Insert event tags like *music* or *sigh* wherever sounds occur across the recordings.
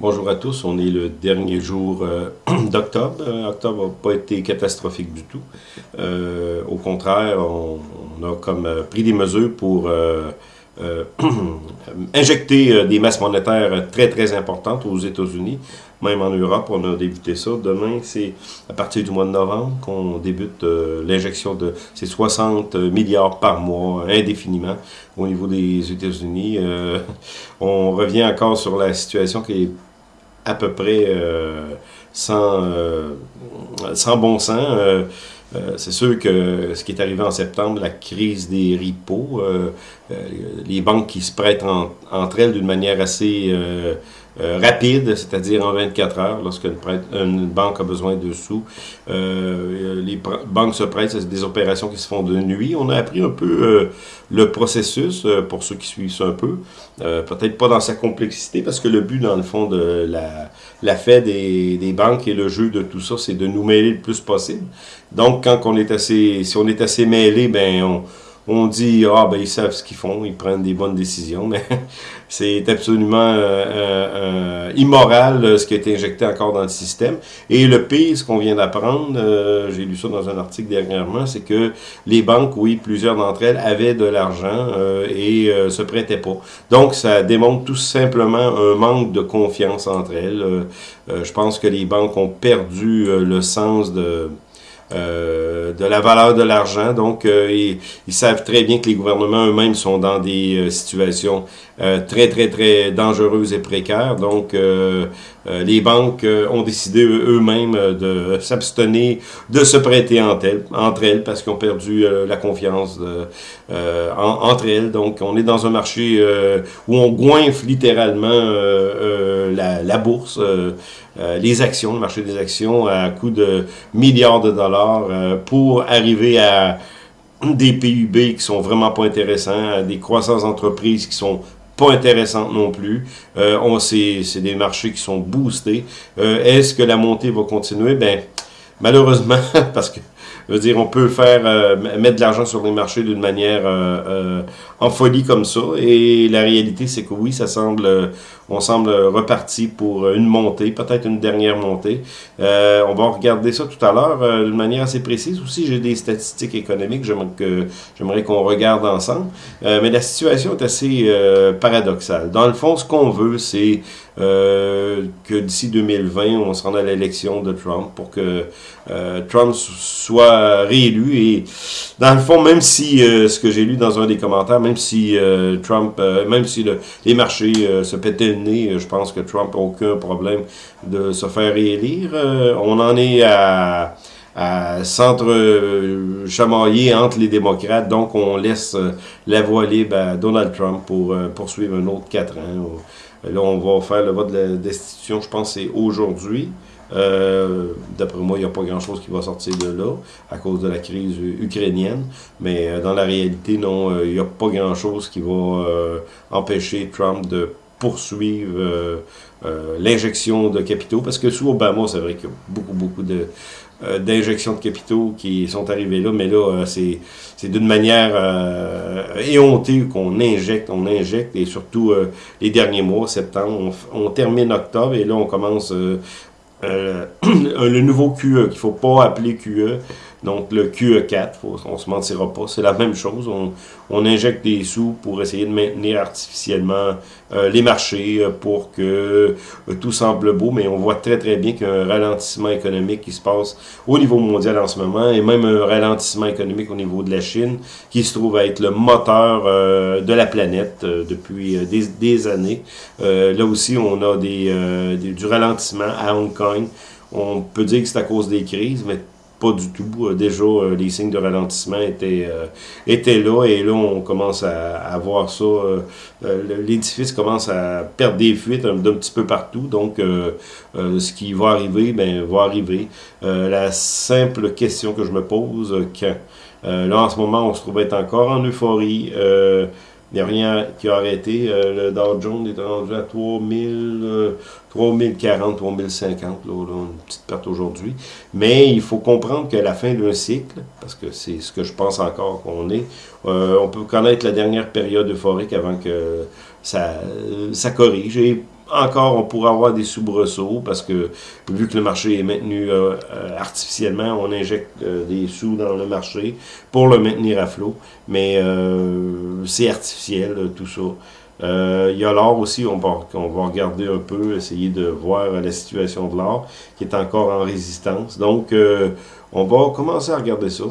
Bonjour à tous, on est le dernier jour euh, *clears throat* d'octobre. Euh, octobre n'a pas été catastrophique du tout. Euh, au contraire, on, a comme pris des mesures pour *clears throat* injecter des masses monétaires très très importantes aux États-Unis, même en Europe. On a débuté ça. Demain, c'est à partir du mois de novembre qu'on débute l'injection de ces 60 milliards par mois indéfiniment au niveau des États-Unis. on revient encore sur la situation qui est à peu près euh, sans, euh, sans bon sens. Euh, c'est sûr que ce qui est arrivé en septembre, la crise des ripos, les banques qui se prêtent entre elles d'une manière assez euh, rapide, c'est-à-dire en 24 heures, lorsqu'une une banque a besoin de sous. Euh, les banques se prêtent, c'est des opérations qui se font de nuit. On a appris un peu euh, le processus, pour ceux qui suivent ça un peu. Peut-être pas dans sa complexité, parce que le but, dans le fond, de la, la Fed et des banques et le jeu de tout ça, c'est de nous mêler le plus possible. Donc, quand on est assez, si on est assez mêlé, ben on on dit ah ben ils savent ce qu'ils font, ils prennent des bonnes décisions, mais *laughs* c'est absolument euh, euh, euh, immoral ce qui a été injecté encore dans le système. Et le pire, ce qu'on vient d'apprendre, j'ai lu ça dans un article dernièrement, c'est que les banques, oui, plusieurs d'entre elles avaient de l'argent et se prêtaient pas. Donc ça démontre tout simplement un manque de confiance entre elles. je pense que les banques ont perdu le sens de euh, de la valeur de l'argent. Donc, euh, ils, savent très bien que les gouvernements eux-mêmes sont dans des euh, situations très, très, très dangereuses et précaires. Donc, les banques ont décidé eux-mêmes de s'abstenir de se prêter entre elles, parce qu'ils ont perdu la confiance entre elles. Donc, on est dans un marché où on goinfre littéralement la, la, bourse. Euh, les actions, le marché des actions à coût de milliards de dollars euh, pour arriver à des PUB qui sont vraiment pas intéressants, des croissances d'entreprises qui sont pas intéressantes non plus. Euh, on c'est des marchés qui sont boostés. Euh, Est-ce que la montée va continuer? Ben, malheureusement, *laughs* parce que je veux dire, on peut faire euh, mettre de l'argent sur les marchés d'une manière euh, euh, en folie comme ça. Et la réalité, c'est que oui, ça semble, on semble reparti pour une montée, peut-être une dernière montée. on va regarder ça tout à l'heure d'une manière assez précise. Aussi, j'ai des statistiques économiques que j'aimerais qu'on regarde ensemble. mais la situation est assez paradoxale. Dans le fond, ce qu'on veut, c'est euh, que d'ici 2020, on se rende à l'élection de Trump pour que euh, Trump soit réélu. Et dans le fond, même si, euh, ce que j'ai lu dans un des commentaires, même si Trump, même si les marchés se pétaient nez, je pense que Trump n'a aucun problème de se faire réélire. on en est à à s'entre-chamailler entre les démocrates. Donc, on laisse la voie libre à Donald Trump pour poursuivre un autre quatre ans. Là, on va faire le vote de la destitution, je pense c'est aujourd'hui. Euh, D'après moi, il n'y a pas grand-chose qui va sortir de là à cause de la crise ukrainienne. Mais euh, dans la réalité, non, euh, il n'y a pas grand-chose qui va euh, empêcher Trump de poursuivre l'injection de capitaux. Parce que sous Obama, c'est vrai qu'il y a beaucoup, beaucoup de, euh, d'injections de capitaux qui sont arrivées là, mais là, euh, c'est d'une manière euh, éhontée qu'on injecte, on injecte, et surtout les derniers mois, septembre, on, on, termine octobre, et là, on commence *clears throat* le nouveau QE, qu'il faut pas appeler QE, donc le QE4, on se mentira pas, c'est la même chose. On, on, injecte des sous pour essayer de maintenir artificiellement euh, les marchés euh, pour que euh, tout semble beau, mais on voit très très bien qu'il y a un ralentissement économique qui se passe au niveau mondial en ce moment, et même un ralentissement économique au niveau de la Chine, qui se trouve à être le moteur de la planète depuis des, des, années. là aussi, on a des, du ralentissement à Hong Kong. On peut dire que c'est à cause des crises, mais pas du tout. Euh, déjà, euh, les signes de ralentissement étaient, euh, étaient là et là, on commence à, à voir ça. L'édifice commence à perdre des fuites d'un petit peu partout. Donc, ce qui va arriver, ben, va arriver. la simple question que je me pose, quand? Là, en ce moment, on se trouve être encore en euphorie. Rien qui a arrêté. le Dow Jones est rendu à 3000, 3040, 3050, là, une petite perte aujourd'hui. Mais il faut comprendre qu'à la fin d'un cycle, parce que c'est ce que je pense encore qu'on est, euh, on peut connaître la dernière période euphorique avant que ça, ça corrige. Encore, on pourrait avoir des soubresauts parce que vu que le marché est maintenu euh, euh, artificiellement, on injecte des sous dans le marché pour le maintenir à flot. Mais c'est artificiel, tout ça. il y a l'or aussi, on va, on va regarder un peu, essayer de voir la situation de l'or qui est encore en résistance. Donc, on va commencer à regarder ça.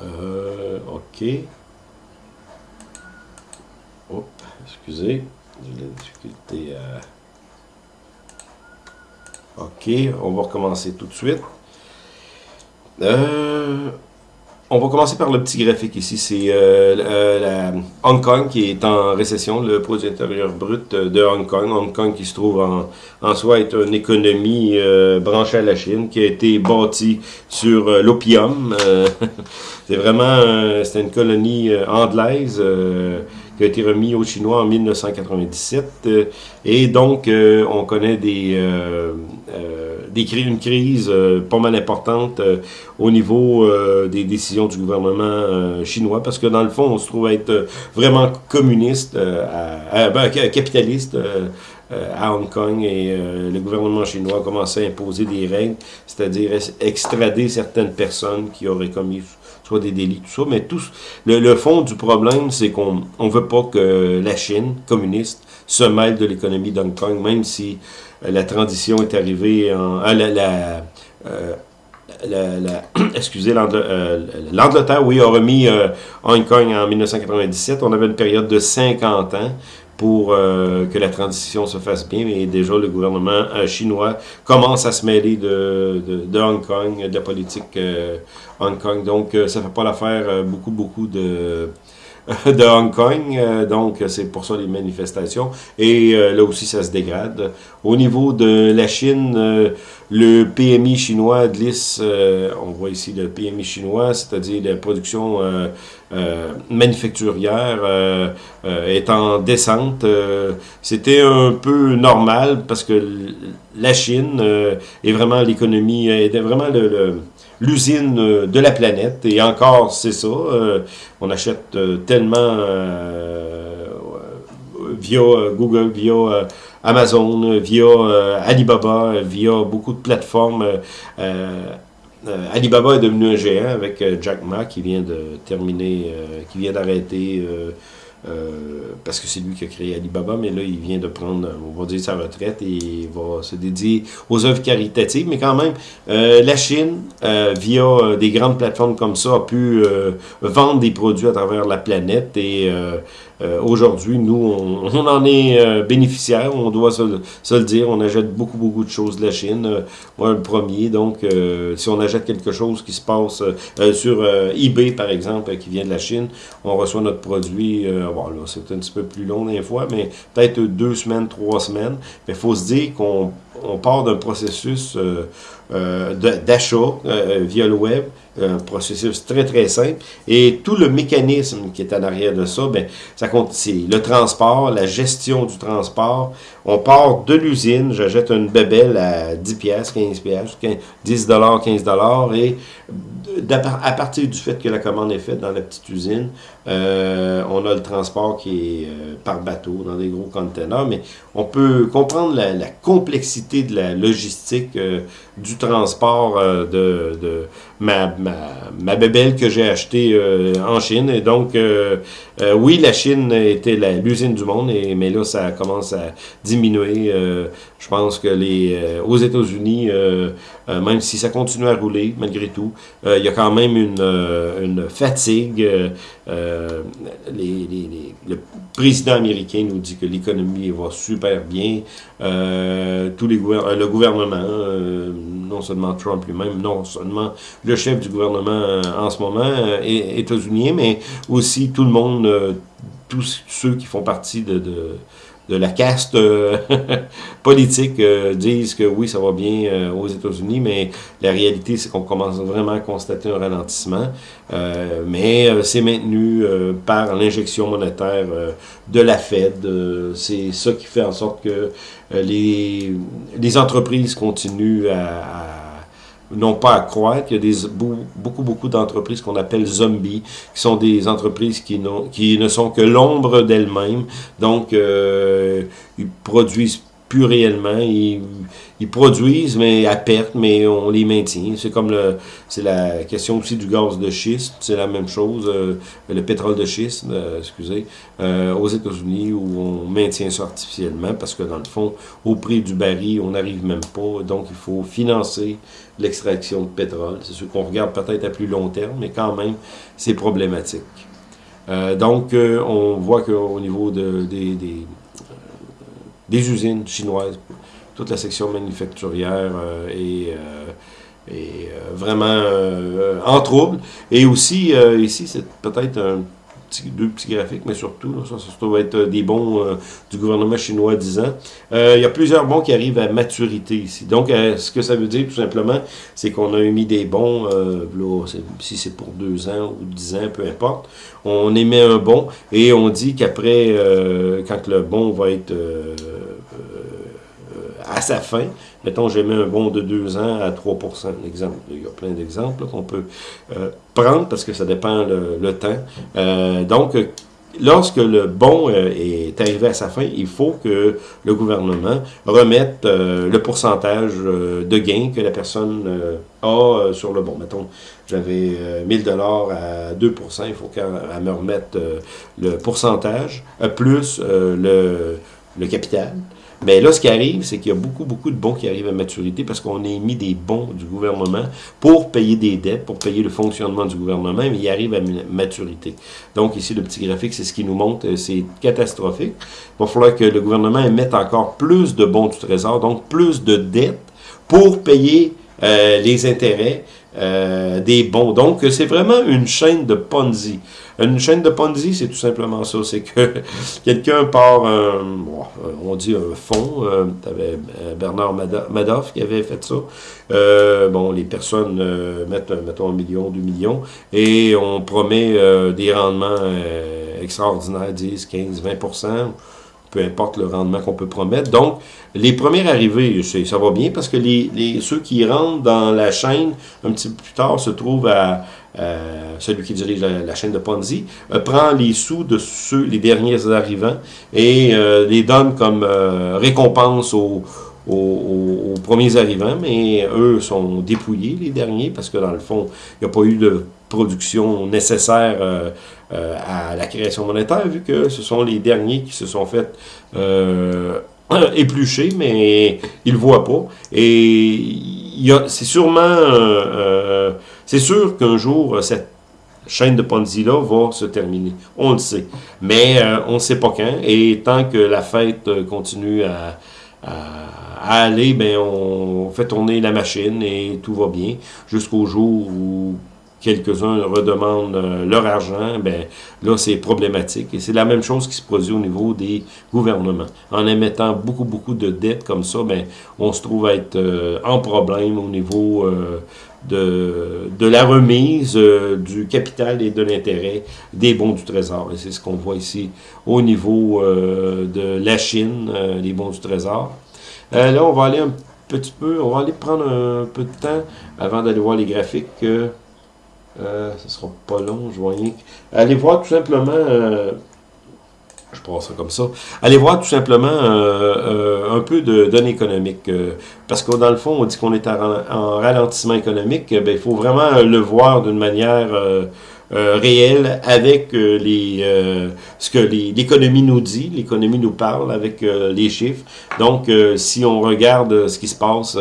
OK. Hop, excusez. J'ai la difficulté à... OK, on va recommencer tout de suite. Euh, on va commencer par le petit graphique ici. C'est euh, euh, Hong Kong qui est en récession, le produit intérieur brut de Hong Kong. Hong Kong qui se trouve en, en soi est une économie branchée à la Chine, qui a été bâtie sur l'opium. *laughs* c'est vraiment une colonie anglaise qui a été remis aux Chinois en 1997. Euh, et donc, euh, on connaît des, euh, des une crise pas mal importante au niveau des décisions du gouvernement chinois, parce que dans le fond, on se trouve être vraiment communiste, à, ben, capitaliste à Hong Kong et le gouvernement chinois a commencé à imposer des règles, c'est-à-dire extrader certaines personnes qui auraient commis soit des délits, tout ça. Mais tout, le, fond du problème, c'est qu'on ne veut pas que la Chine communiste se mêle de l'économie d'Hong Kong, même si euh, la transition est arrivée en... Ah, la, euh, *clears throat* excusez, euh, l'Angleterre, oui, a remis Hong Kong en 1997. On avait une période de 50 ans pour euh, que la transition se fasse bien, mais déjà le gouvernement euh, chinois commence à se mêler de, de, Hong Kong, de la politique euh, Hong Kong. Donc, ça fait pas l'affaire beaucoup, beaucoup de *laughs* de Hong Kong, donc c'est pour ça les manifestations. Et là aussi, ça se dégrade. Au niveau de la Chine, le PMI chinois glisse, on voit ici le PMI chinois, c'est-à-dire la production euh, manufacturière euh, euh, est en descente. C'était un peu normal parce que la Chine est vraiment l'économie, est vraiment le, l'usine de la planète. Et encore, c'est ça. on achète tellement via Google, via Amazon, via Alibaba, via beaucoup de plateformes. Euh, Alibaba est devenu un géant avec euh, Jack Ma qui vient de terminer, euh, qui vient d'arrêter parce que c'est lui qui a créé Alibaba, mais là, il vient de prendre, on va dire, sa retraite et va se dédier aux œuvres caritatives. Mais quand même, la Chine, via des grandes plateformes comme ça, a pu vendre des produits à travers la planète et euh, aujourd'hui, nous, on, en est euh, bénéficiaire, on doit se, se, le dire. On achète beaucoup, beaucoup de choses de la Chine. Euh, moi, le premier. Donc, si on achète quelque chose qui se passe sur eBay, par exemple, qui vient de la Chine, on reçoit notre produit. C'est un petit peu plus long des fois, mais peut-être deux semaines, trois semaines. Mais il faut se dire qu'on on part d'un processus d'achat via le web un processus très, très simple. Et tout le mécanisme qui est en arrière de ça, ben, ça compte, c'est le transport, la gestion du transport. On part de l'usine, j'achète une bébelle à 10 pièces, 15 pièces, 10 dollars, 15 dollars et à partir du fait que la commande est faite dans la petite usine, euh, on a le transport qui est euh, par bateau, dans des gros containers, mais on peut comprendre la, complexité de la logistique euh, du transport de, de ma, ma, ma bébelle que j'ai achetée en Chine. Et donc, oui, la Chine était l'usine du monde, mais là, ça commence à diminuer. je pense que les aux États-Unis, même si ça continue à rouler, malgré tout, il y a quand même une, une fatigue euh, le président américain nous dit que l'économie va super bien. Euh, tous les le gouvernement, euh, non seulement Trump lui-même, non seulement le chef du gouvernement en ce moment, états-unien, mais aussi tout le monde, tous ceux qui font partie de de la caste euh, *laughs* politique euh, disent que oui, ça va bien euh, aux États-Unis, mais la réalité, c'est qu'on commence vraiment à constater un ralentissement. mais c'est maintenu par l'injection monétaire de la Fed. c'est ça qui fait en sorte que les, les entreprises continuent à n'ont pas à croître. Il y a des, beaucoup, beaucoup d'entreprises qu'on appelle zombies, qui sont des entreprises qui, qui ne sont que l'ombre d'elles-mêmes. Donc, euh, ils produisent plus réellement. Ils, ils, produisent, mais à perte, mais on les maintient. C'est comme le, c'est la question aussi du gaz de schiste, c'est la même chose. Euh, le pétrole de schiste, euh, excusez, euh, aux États-Unis où on maintient ça artificiellement parce que dans le fond, au prix du baril, on n'arrive même pas. Donc, il faut financer l'extraction de pétrole. C'est sûr qu'on regarde peut-être à plus long terme, mais quand même, c'est problématique. donc, on voit qu'au niveau de, des, des des usines chinoises. Toute la section manufacturière euh, est, euh, est euh, vraiment en trouble. Et aussi, ici, c'est peut-être un deux petits graphiques, mais surtout, ça, ça, doit être des bons du gouvernement chinois 10 ans. il y a plusieurs bons qui arrivent à maturité ici. Donc, ce que ça veut dire, tout simplement, c'est qu'on a émis des bons, si c'est pour deux ans ou dix ans, peu importe, on émet un bon et on dit qu'après, quand le bon va être à sa fin. Mettons, j'ai mis un bon de 2 ans à 3% exemple. Il y a plein d'exemples qu'on peut euh, prendre parce que ça dépend le, temps. Euh, donc, lorsque le bon euh, est arrivé à sa fin, il faut que le gouvernement remette le pourcentage de gain que la personne a sur le bon. Mettons, j'avais 1000 dollars à 2% il faut qu'elle me remette le pourcentage, plus le, le capital. Mais là, ce qui arrive, c'est qu'il y a beaucoup, beaucoup de bons qui arrivent à maturité parce qu'on a mis des bons du gouvernement pour payer des dettes, pour payer le fonctionnement du gouvernement, mais ils arrivent à maturité. Donc ici, le petit graphique, c'est ce qui nous montre, euh, c'est catastrophique. Il va falloir que le gouvernement mette encore plus de bons du trésor, donc plus de dettes pour payer euh, les intérêts euh, des bons. Donc, c'est vraiment une chaîne de Ponzi. Une chaîne de Ponzi, c'est tout simplement ça. C'est que *laughs* quelqu'un part, un, on dit un fonds. Euh, avais euh, Bernard Madoff qui avait fait ça. Euh, bon, les personnes euh, mettent, mettons, un million, deux millions, et on promet des rendements extraordinaires, 10, 15, 20% peu importe le rendement qu'on peut promettre. Donc, les premiers arrivés, ça va bien parce que les, ceux qui rentrent dans la chaîne un petit peu plus tard se trouvent à, celui qui dirige la, chaîne de Ponzi, euh, prend les sous de ceux, les derniers arrivants, et euh, les donne comme euh, récompense aux, aux, premiers arrivants, mais eux sont dépouillés, les derniers, parce que dans le fond, il n'y a pas eu de production nécessaire à la création monétaire, vu que ce sont les derniers qui se sont fait *clears throat* éplucher, mais ils ne voient pas. Et c'est sûrement... c'est sûr qu'un jour, cette chaîne de Ponzi-là va se terminer. On le sait. Mais euh, on ne sait pas quand. Et tant que la fête euh, continue à, aller, ben on fait tourner la machine et tout va bien. Jusqu'au jour où quelques-uns redemandent euh, leur argent, ben là, c'est problématique. Et c'est la même chose qui se produit au niveau des gouvernements. En émettant beaucoup, beaucoup de dettes comme ça, ben on se trouve à être en problème au niveau de, la remise euh, du capital et de l'intérêt des bons du Trésor. Et c'est ce qu'on voit ici au niveau euh, de la Chine, euh, les bons du Trésor. là, on va aller un petit peu, on va aller prendre un peu de temps avant d'aller voir les graphiques. ce ne sera pas long, je vois rien. Allez voir tout simplement je pense ça comme ça. Allez voir tout simplement euh, euh, un peu de données économiques. Euh, parce que dans le fond, on dit qu'on est en, ralentissement économique. Ben, il faut vraiment le voir d'une manière réelle avec les ce que l'économie nous dit, l'économie nous parle avec les chiffres. Donc, si on regarde ce qui se passe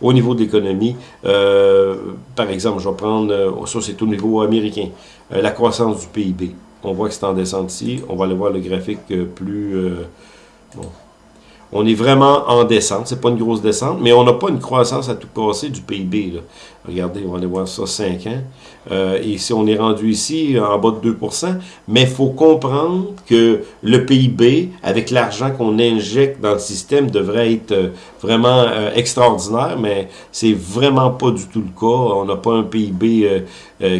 au niveau de l'économie, par exemple, je vais prendre, ça c'est au niveau américain, la croissance du PIB. On voit que c'est en descente ici. On va aller voir le graphique euh, plus... Euh, bon. On est vraiment en descente. C'est pas une grosse descente, mais on n'a pas une croissance à tout casser du PIB. Regardez, on va aller voir ça 5 ans. Euh, et si on est rendu ici en bas de 2% mais il faut comprendre que le PIB, avec l'argent qu'on injecte dans le système, devrait être euh, vraiment euh, extraordinaire, mais c'est vraiment pas du tout le cas. On n'a pas un PIB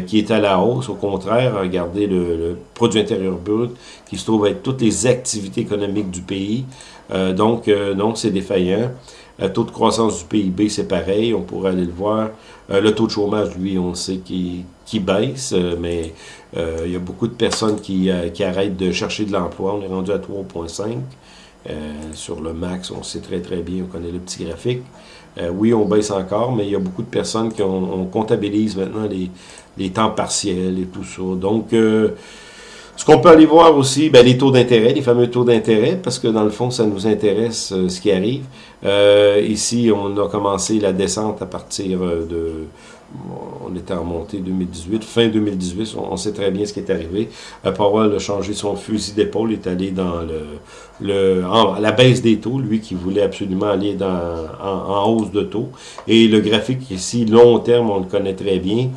qui est à la hausse. Au contraire, regardez le, produit intérieur brut qui se trouve être toutes les activités économiques du pays. Donc, non, c'est défaillant. Le taux de croissance du PIB, c'est pareil, on pourrait aller le voir. le taux de chômage, lui, on sait qu'il qui baisse, mais il y a beaucoup de personnes qui, qui arrêtent de chercher de l'emploi. On est rendu à 3,5. sur le max, on sait très très bien, on connaît le petit graphique. oui, on baisse encore, mais il y a beaucoup de personnes qui ont, on comptabilise maintenant les, les temps partiels et tout ça. Donc, ce qu'on peut aller voir aussi, ben, les taux d'intérêt, les fameux taux d'intérêt, parce que dans le fond, ça nous intéresse euh, ce qui arrive. Euh, ici, on a commencé la descente à partir euh, de... On était en montée 2018, fin 2018, on, sait très bien ce qui est arrivé. Powell a changé son fusil d'épaule, est allé dans le, le la baisse des taux, lui qui voulait absolument aller dans, en hausse de taux. Et le graphique ici, long terme, on le connaît très bien.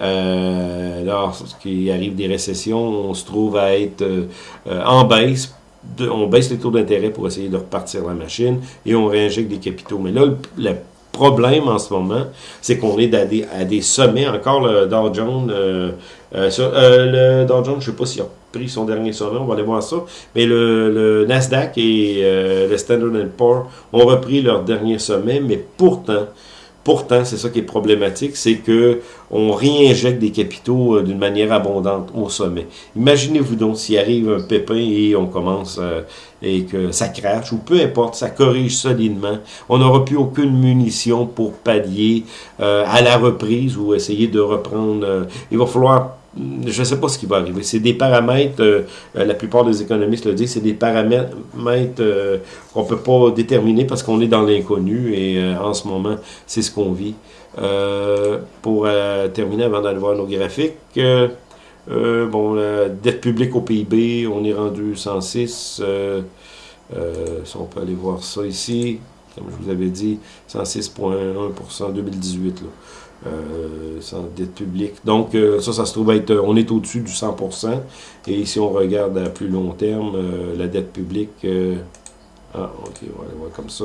Euh, lorsqu'il arrive des récessions, on se trouve à être euh, en baisse. on baisse les taux d'intérêt pour essayer de repartir la machine et on réinjecte des capitaux. Mais là, le, problème en ce moment, c'est qu'on est à des, à des, sommets. Encore le Dow Jones, euh, le Dow Jones, je ne sais pas s'il a pris son dernier sommet, on va aller voir ça. Mais le, le Nasdaq et le Standard Poor's ont repris leur dernier sommet, mais pourtant, Pourtant, c'est ça qui est problématique, c'est que on réinjecte des capitaux euh, d'une manière abondante au sommet. Imaginez-vous donc s'il arrive un pépin et on commence euh, et que ça crache, ou peu importe, ça corrige solidement. On n'aura plus aucune munition pour pallier euh, à la reprise ou essayer de reprendre. il va falloir je ne sais pas ce qui va arriver. C'est des paramètres, euh, euh, la plupart des économistes le disent, c'est des paramètres euh, qu'on ne peut pas déterminer parce qu'on est dans l'inconnu et en ce moment, c'est ce qu'on vit. pour terminer, avant d'aller voir nos graphiques, bon, la dette publique au PIB, on est rendu 106. si on peut aller voir ça ici, comme je vous avais dit, 106,1% en 2018. Là euh, sans dette publique. Donc, euh, ça, ça se trouve être, on est au-dessus du 100%. Et si on regarde à plus long terme, euh, la dette publique, euh, ah, ok, on va voir comme ça.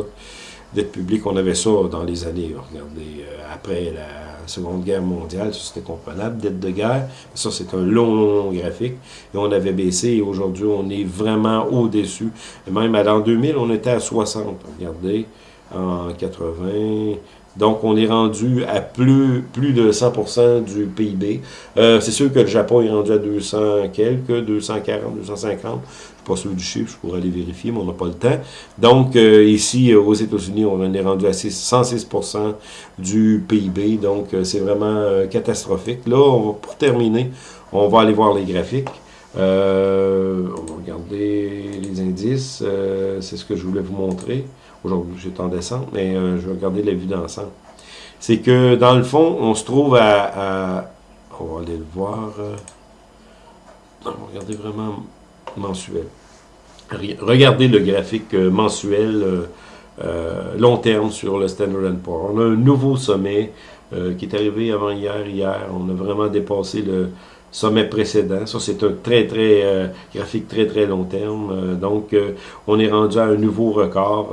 Dette publique, on avait ça dans les années, regardez, après la Seconde Guerre mondiale, c'était comprenable, dette de guerre, ça c'est un long, long, long graphique, et on avait baissé, et aujourd'hui on est vraiment au-dessus, même à l'an 2000, on était à 60, regardez, en 80, donc, on est rendu à plus, plus de 100% du PIB. Euh, c'est sûr que le Japon est rendu à 200 quelques, 240, 250. Je ne suis pas sûr du chiffre, je pourrais aller vérifier, mais on n'a pas le temps. Donc, euh, ici, euh, aux États-Unis, on est rendu à 106% du PIB. Donc, c'est vraiment catastrophique. Là, pour terminer, on va aller voir les graphiques. on va regarder les indices. c'est ce que je voulais vous montrer. Aujourd'hui, j'étais en descente, mais euh, je vais regarder la vue d'ensemble. C'est que, dans le fond, on se trouve à... on va aller le voir. Euh, on va regarder vraiment mensuel. Regardez le graphique euh, mensuel long terme sur le Standard Poor's. On a un nouveau sommet qui est arrivé avant hier. Hier, on a vraiment dépassé le sommet précédent. Ça, c'est un très, très euh, graphique très, très long terme. Euh, donc, euh, on est rendu à un nouveau record.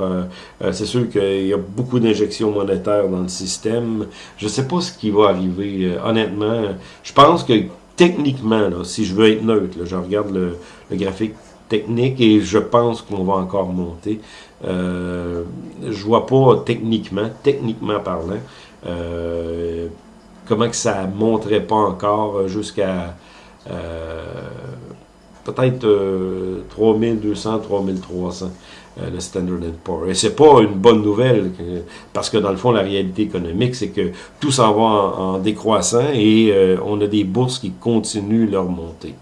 c'est sûr qu'il y a beaucoup d'injections monétaires dans le système. Je ne sais pas ce qui va arriver. honnêtement, je pense que techniquement, là, si je veux être neutre, je regarde le, le, graphique technique et je pense qu'on va encore monter. je vois pas techniquement, techniquement parlant, comment que ça monterait pas encore euh, jusqu'à euh, peut-être 3200, 3300 le Standard Poor's. Et c'est pas une bonne nouvelle, parce que dans le fond, la réalité économique, c'est que tout s'en va en, décroissant et euh, on a des bourses qui continuent leur montée.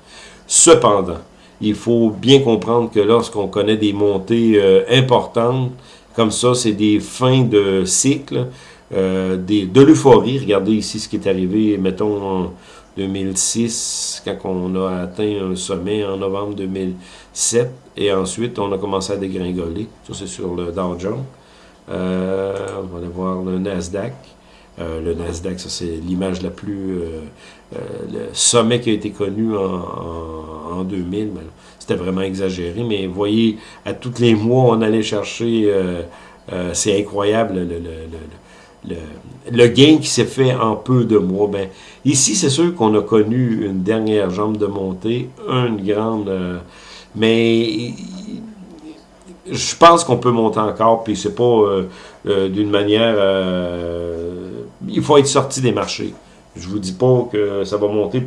Cependant, il faut bien comprendre que lorsqu'on connaît des montées importantes, comme ça, c'est des fins de cycle, euh, des, de l'euphorie. Regardez ici ce qui est arrivé, mettons, en 2006, quand on a atteint un sommet en novembre 2007, et ensuite on a commencé à dégringoler. Ça, c'est sur le Dow Jones. Euh, on va aller voir le Nasdaq. Euh, le Nasdaq, ça c'est l'image la plus... le sommet qui a été connu en, en, 2000, c'était vraiment exagéré, mais voyez, à tous les mois, on allait chercher... c'est incroyable le, le, gain qui s'est fait en peu de mois. Ben, ici, c'est sûr qu'on a connu une dernière jambe de montée, une grande... Euh, mais je pense qu'on peut monter encore, puis c'est pas d'une manière... il faut être sorti des marchés. Je vous dis pas que ça va monter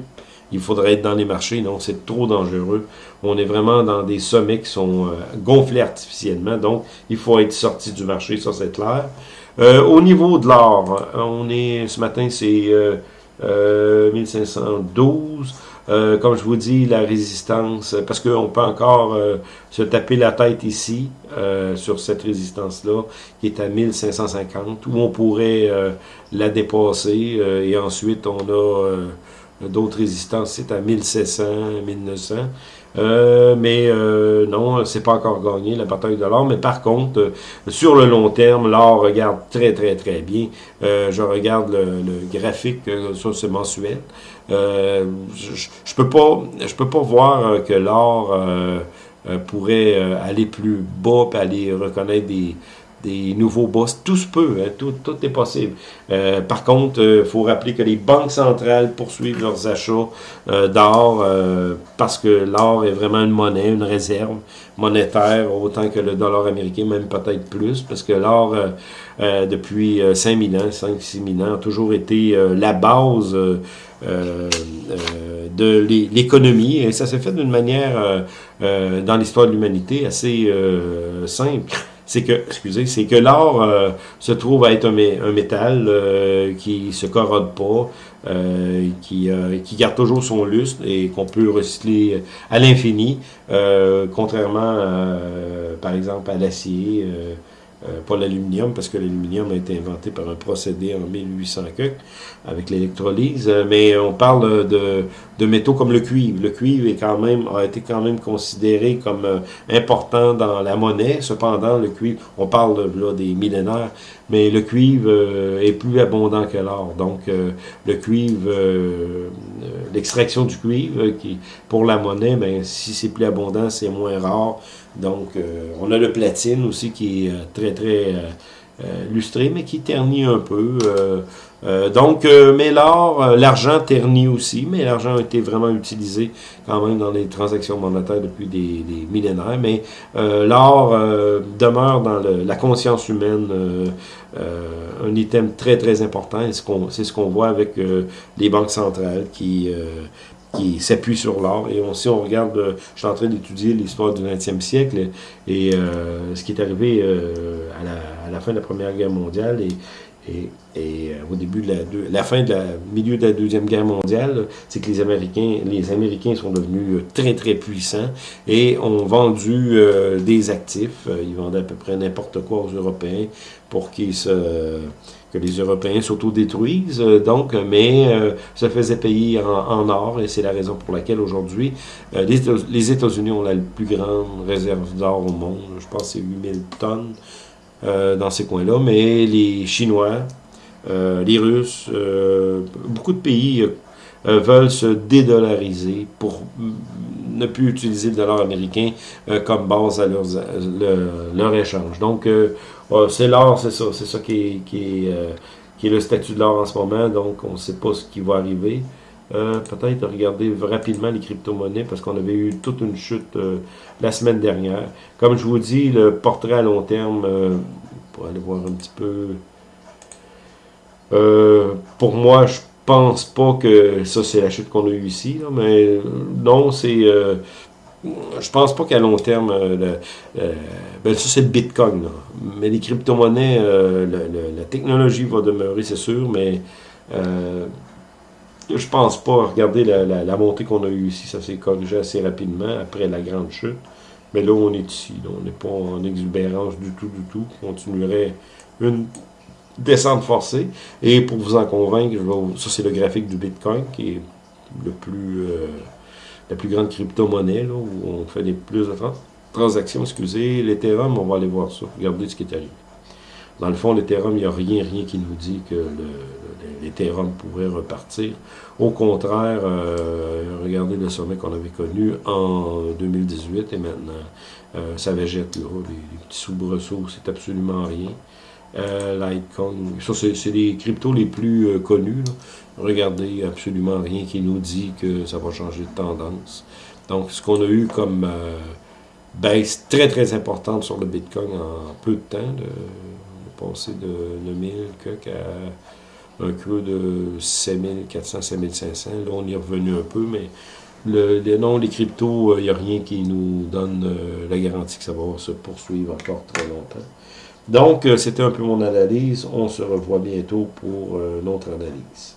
il faudrait être dans les marchés. Non, c'est trop dangereux. On est vraiment dans des sommets qui sont gonflés artificiellement. Donc, il faut être sorti du marché, ça c'est clair. Euh, au niveau de l'or, on est ce matin, c'est euh, 1512. Euh, euh, comme je vous dis, la résistance, parce qu'on peut encore se taper la tête ici, sur cette résistance-là, qui est à 1550, où on pourrait la dépasser, et ensuite on a d'autres résistances, c'est à 1700, 1900. Euh, mais euh, non, c'est pas encore gagné, la bataille de l'or. Mais par contre, euh, sur le long terme, l'or regarde très, très, très bien. je regarde le, graphique, ça c'est mensuel. je, je peux pas je peux pas voir que l'or pourrait aller plus bas aller reconnaître des, des nouveaux boss. Tout se peut, hein, tout, tout, est possible. Euh, par contre, il euh, faut rappeler que les banques centrales poursuivent leurs achats euh, d'or parce que l'or est vraiment une monnaie, une réserve monétaire, autant que le dollar américain, même peut-être plus, parce que l'or, depuis 5000 ans, 5-6 000 ans, a toujours été la base de l'économie, et ça s'est fait d'une manière, dans l'histoire de l'humanité, assez simple c'est que, excusez, c'est que l'or euh, se trouve à être un, métal euh, qui se corrode pas, euh, qui, qui garde toujours son lustre et qu'on peut recycler à l'infini, contrairement, par exemple, à l'acier. Euh, pas l'aluminium, parce que l'aluminium a été inventé par un procédé en 1800 avec l'électrolyse, euh, mais on parle de, de, métaux comme le cuivre. Le cuivre est quand même, a été quand même considéré comme euh, important dans la monnaie. Cependant, le cuivre, on parle là des millénaires, mais le cuivre est plus abondant que l'or. Donc, le cuivre, l'extraction du cuivre, qui pour la monnaie, ben, si c'est plus abondant, c'est moins rare. Donc, euh, on a le platine aussi qui est euh, très, très euh, lustré, mais qui ternit un peu. donc, mais l'or, l'argent ternit aussi, mais l'argent a été vraiment utilisé quand même dans les transactions monétaires depuis des, millénaires. Mais l'or demeure dans la conscience humaine un item très, très important. C'est ce qu'on voit avec les banques centrales qui qui s'appuie sur l'or. Et on, si on regarde, euh, je suis en train d'étudier l'histoire du 20e siècle et euh, ce qui est arrivé euh, à, la, à, la, fin de la Première Guerre mondiale et, et, et au début de la, la fin de la milieu de la Deuxième Guerre mondiale, c'est que les Américains, les Américains sont devenus très très puissants et ont vendu des actifs. Ils vendaient à peu près n'importe quoi aux Européens pour qu'ils se que les Européens s'autodétruisent, euh, donc, mais euh, ça faisait payer en, or, et c'est la raison pour laquelle aujourd'hui, euh, les, États-Unis ont la plus grande réserve d'or au monde, je pense que c'est 8000 tonnes dans ces coins-là, mais les Chinois, les Russes, beaucoup de pays veulent se dédollariser pour ne plus utiliser le dollar américain comme base à leur échange. Donc, c'est l'or, c'est ça. C'est ça qui est, qui, est, euh, le statut de l'or en ce moment. Donc, on ne sait pas ce qui va arriver. Euh, peut-être regarder rapidement les crypto-monnaies parce qu'on avait eu toute une chute euh, la semaine dernière. Comme je vous dis, le portrait à long terme, pour aller voir un petit peu... pour moi, je pense pas que ça c'est la chute qu'on a eue ici, mais non, c'est je pense pas qu'à long terme, euh, euh, ben ça c'est le Bitcoin, mais les crypto-monnaies, euh, la technologie va demeurer, c'est sûr, mais je pense pas. Regardez la, montée qu'on a eue ici, ça s'est corrigé assez rapidement après la grande chute. Mais là, on est ici, on n'est pas en exubérance du tout, du tout. On continuerait une descente forcée. Et pour vous en convaincre, ça c'est le graphique du Bitcoin qui est le plus la plus grande crypto-monnaie, où on fait les plus de transactions, excusez, l'Ethereum, on va aller voir ça, regardez ce qui est arrivé. Dans le fond, l'Ethereum, il n'y a rien, rien qui nous dit que l'Ethereum pourrait repartir. Au contraire, euh, regardez le sommet qu'on avait connu en 2018 et maintenant, euh, ça végète là, les, petits soubresauts, c'est absolument rien. Euh, Litecoin, ça c'est les cryptos les plus euh, connus. Regardez, absolument rien qui nous dit que ça va changer de tendance. Donc, ce qu'on a eu comme euh, baisse très très importante sur le Bitcoin en peu de temps, de, passer de 9000 à un creux de 7400, 7500. Là, on est revenu un peu, mais le, les, non, les cryptos, il n'y a rien qui nous donne la garantie que ça va se poursuivre encore très longtemps. Donc, c'était un peu mon analyse. On se revoit bientôt pour une autre analyse.